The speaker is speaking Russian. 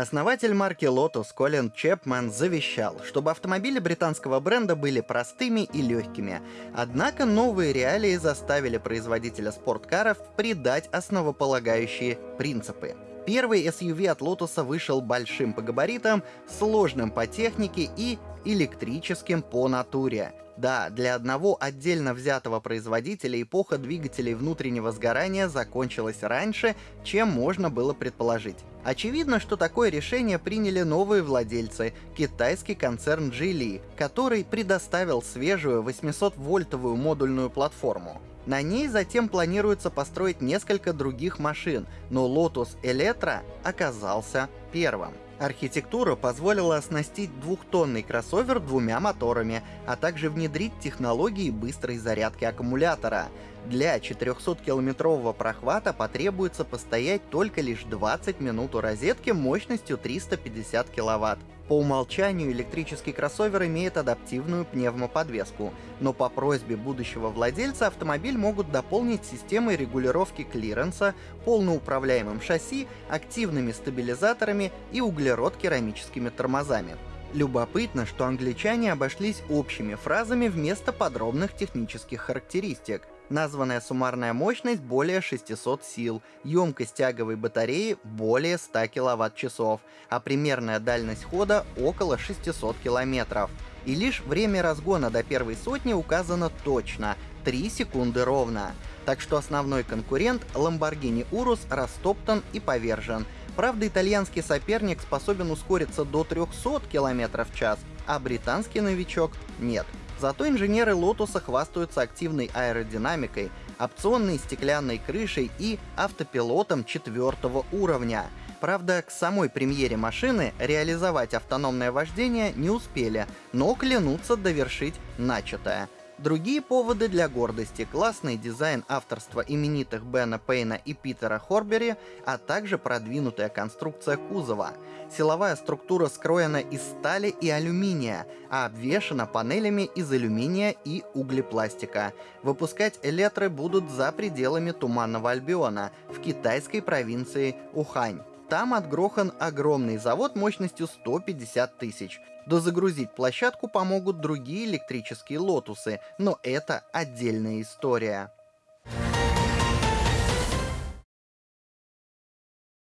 Основатель марки Lotus Колин Чепман завещал, чтобы автомобили британского бренда были простыми и легкими. Однако новые реалии заставили производителя спорткаров придать основополагающие принципы. Первый SUV от Lotus вышел большим по габаритам, сложным по технике и электрическим по натуре. Да, для одного отдельно взятого производителя эпоха двигателей внутреннего сгорания закончилась раньше, чем можно было предположить. Очевидно, что такое решение приняли новые владельцы, китайский концерн Geely, который предоставил свежую 800-вольтовую модульную платформу. На ней затем планируется построить несколько других машин, но Lotus Electra оказался первым. Архитектура позволила оснастить двухтонный кроссовер двумя моторами, а также внедрить технологии быстрой зарядки аккумулятора. Для 400-километрового прохвата потребуется постоять только лишь 20 минут у розетки мощностью 350 киловатт. По умолчанию электрический кроссовер имеет адаптивную пневмоподвеску, но по просьбе будущего владельца автомобиль могут дополнить системой регулировки клиренса, полноуправляемым шасси, активными стабилизаторами и углерод-керамическими тормозами. Любопытно, что англичане обошлись общими фразами вместо подробных технических характеристик. Названная суммарная мощность более 600 сил, емкость тяговой батареи более 100 кВт-часов, а примерная дальность хода около 600 км. И лишь время разгона до первой сотни указано точно — 3 секунды ровно. Так что основной конкурент Lamborghini Urus растоптан и повержен. Правда, итальянский соперник способен ускориться до 300 км в час, а британский новичок — нет. Зато инженеры Lotus хвастаются активной аэродинамикой, опционной стеклянной крышей и автопилотом четвертого уровня. Правда, к самой премьере машины реализовать автономное вождение не успели, но клянутся довершить начатое — Другие поводы для гордости — классный дизайн авторства именитых Бена Пейна и Питера Хорбери, а также продвинутая конструкция кузова. Силовая структура скроена из стали и алюминия, а обвешана панелями из алюминия и углепластика. Выпускать электры будут за пределами Туманного Альбиона, в китайской провинции Ухань. Там отгрохан огромный завод мощностью 150 тысяч. Дозагрузить площадку помогут другие электрические лотусы, но это отдельная история.